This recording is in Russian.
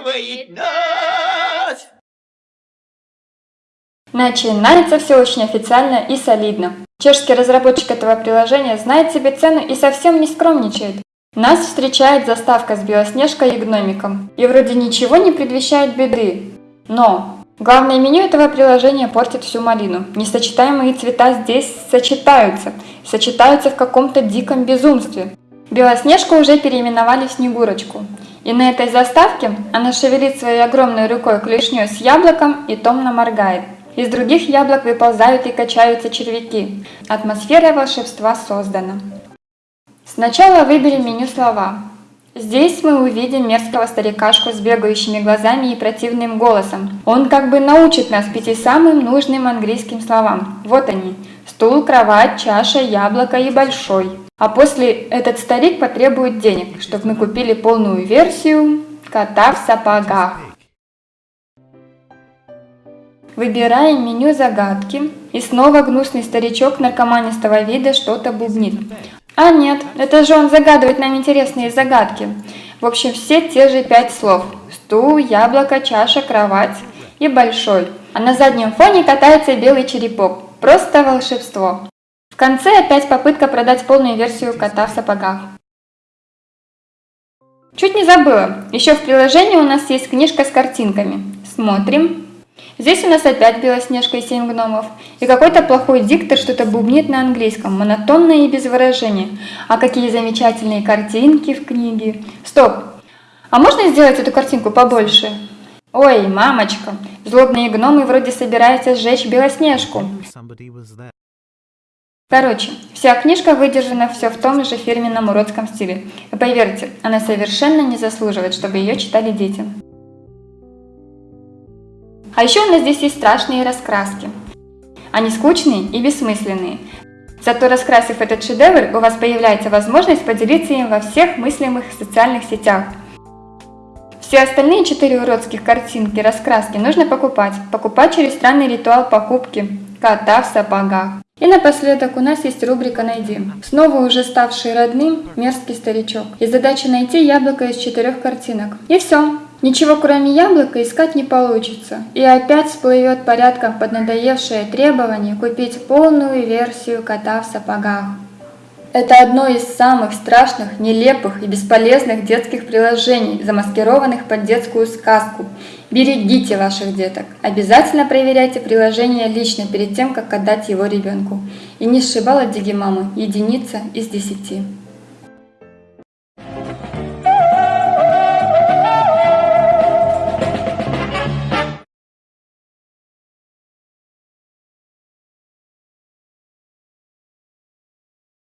радует нас. Начинается все очень официально и солидно. Чешский разработчик этого приложения знает себе цену и совсем не скромничает. Нас встречает заставка с Белоснежкой и гномиком. И вроде ничего не предвещает беды. Но главное меню этого приложения портит всю малину. Несочетаемые цвета здесь сочетаются. Сочетаются в каком-то диком безумстве. Белоснежку уже переименовали в Снегурочку. И на этой заставке она шевелит своей огромной рукой клешней с яблоком и томно моргает. Из других яблок выползают и качаются червяки. Атмосфера волшебства создана. Сначала выберем меню слова. Здесь мы увидим мерзкого старикашку с бегающими глазами и противным голосом. Он как бы научит нас пяти самым нужным английским словам. Вот они. Стул, кровать, чаша, яблоко и большой. А после этот старик потребует денег, чтобы мы купили полную версию кота в сапогах. Выбираем меню загадки, и снова гнусный старичок наркоманистого вида что-то бубнит. А нет, это же он загадывает нам интересные загадки. В общем, все те же пять слов. Стул, яблоко, чаша, кровать и большой. А на заднем фоне катается белый черепок. Просто волшебство конце опять попытка продать полную версию кота в сапогах. Чуть не забыла, еще в приложении у нас есть книжка с картинками. Смотрим. Здесь у нас опять Белоснежка и семь гномов. И какой-то плохой диктор что-то бубнит на английском, монотонно и без выражения. А какие замечательные картинки в книге. Стоп! А можно сделать эту картинку побольше? Ой, мамочка, злобные гномы вроде собираются сжечь Белоснежку. Короче, вся книжка выдержана все в том же фирменном уродском стиле. И поверьте, она совершенно не заслуживает, чтобы ее читали дети. А еще у нас здесь есть страшные раскраски. Они скучные и бессмысленные. Зато раскрасив этот шедевр, у вас появляется возможность поделиться им во всех мыслимых социальных сетях. Все остальные четыре уродских картинки, раскраски нужно покупать. Покупать через странный ритуал покупки кота в сапогах. И напоследок у нас есть рубрика «Найди». Снова уже ставший родным мерзкий старичок. И задача найти яблоко из четырех картинок. И все. Ничего кроме яблока искать не получится. И опять всплывет порядком поднадоевшее требование купить полную версию кота в сапогах. Это одно из самых страшных, нелепых и бесполезных детских приложений, замаскированных под детскую сказку. Берегите ваших деток. Обязательно проверяйте приложение лично перед тем, как отдать его ребенку. И не сшибала Диги мамы единица из десяти.